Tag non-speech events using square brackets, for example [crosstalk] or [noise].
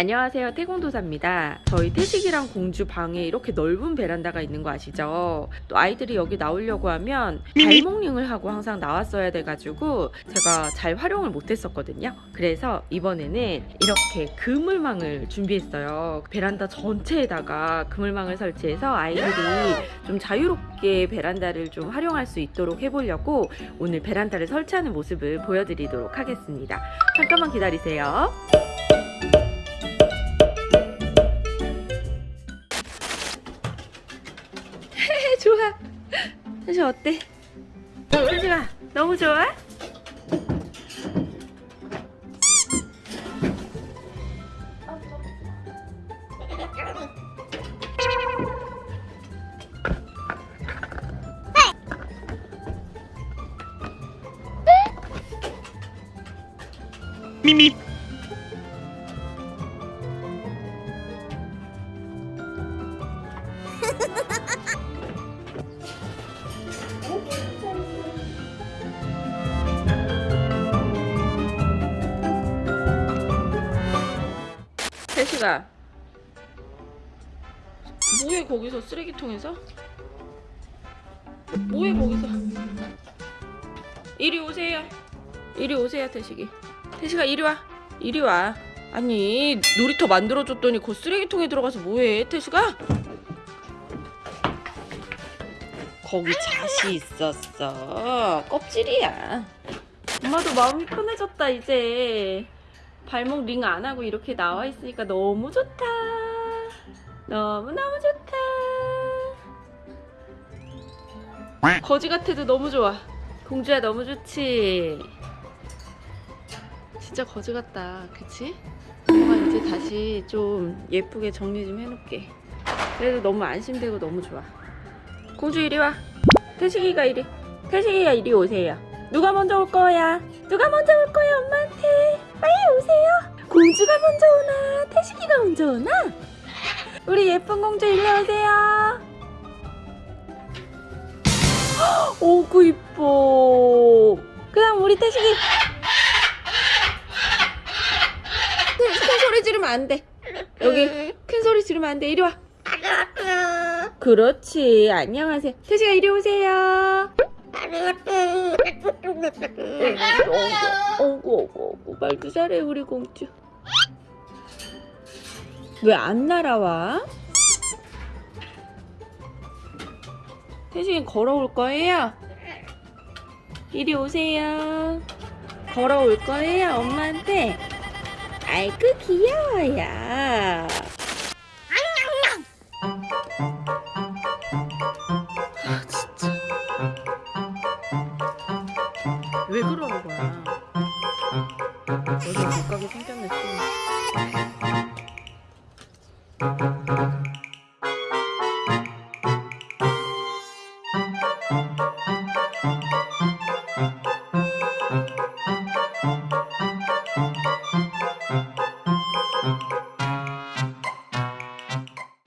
안녕하세요. 태공도사입니다. 저희 태식이랑 공주 방에 이렇게 넓은 베란다가 있는 거 아시죠? 또 아이들이 여기 나오려고 하면 발목링을 하고 항상 나왔어야 돼가지고 제가 잘 활용을 못했었거든요. 그래서 이번에는 이렇게 그물망을 준비했어요. 베란다 전체에다가 그물망을 설치해서 아이들이 좀 자유롭게 베란다를 좀 활용할 수 있도록 해보려고 오늘 베란다를 설치하는 모습을 보여드리도록 하겠습니다. 잠깐만 기다리세요 [laughs] 좋아. 사실 어때? 사실아 너무 좋아? 미미 [laughs] 태식아 뭐해 거기서? 쓰레기통에서? 뭐해 거기서? 이리 오세요. 이리 오세요 태식이. 태식아 이리 와. 이리 와. 아니 놀이터 만들어줬더니 그 쓰레기통에 들어가서 뭐해 태식아? 거기 잣이 있었어. 껍질이야. 엄마도 마음이 편해졌다 이제 발목 링 안 하고 이렇게 나와 있으니까 너무 좋다. 너무 너무 좋다. 거지 같아도 너무 좋아. 공주야 너무 좋지. 진짜 거지 같다. 그치? 엄마 이제 다시 좀 예쁘게 정리 좀 해놓게. 그래도 너무 안심되고 너무 좋아. 공주 이리 와. 태식이가 이리. 태식이가 이리 오세요. 누가 먼저 올 거야? 누가 먼저 올 거야 엄마한테? 빨리 오세요. 공주가 먼저 오나? 태식이가 먼저 오나? 우리 예쁜 공주 일로 오세요. 오구 이뻐. 그다음 우리 태식이. 큰 소리 지르면 안 돼. 여기 큰 소리 지르면 안 돼. 이리 와. 그렇지. 안녕하세요. 태식아 이리 오세요. 어구 어구 말도 잘해 우리 공주 왜 안 날아와? 태식이 걸어올 거예요? 이리 오세요 걸어올 거예요 엄마한테 아이고 귀여워요 아 진짜 왜 그러는 거야? 생겼네 또.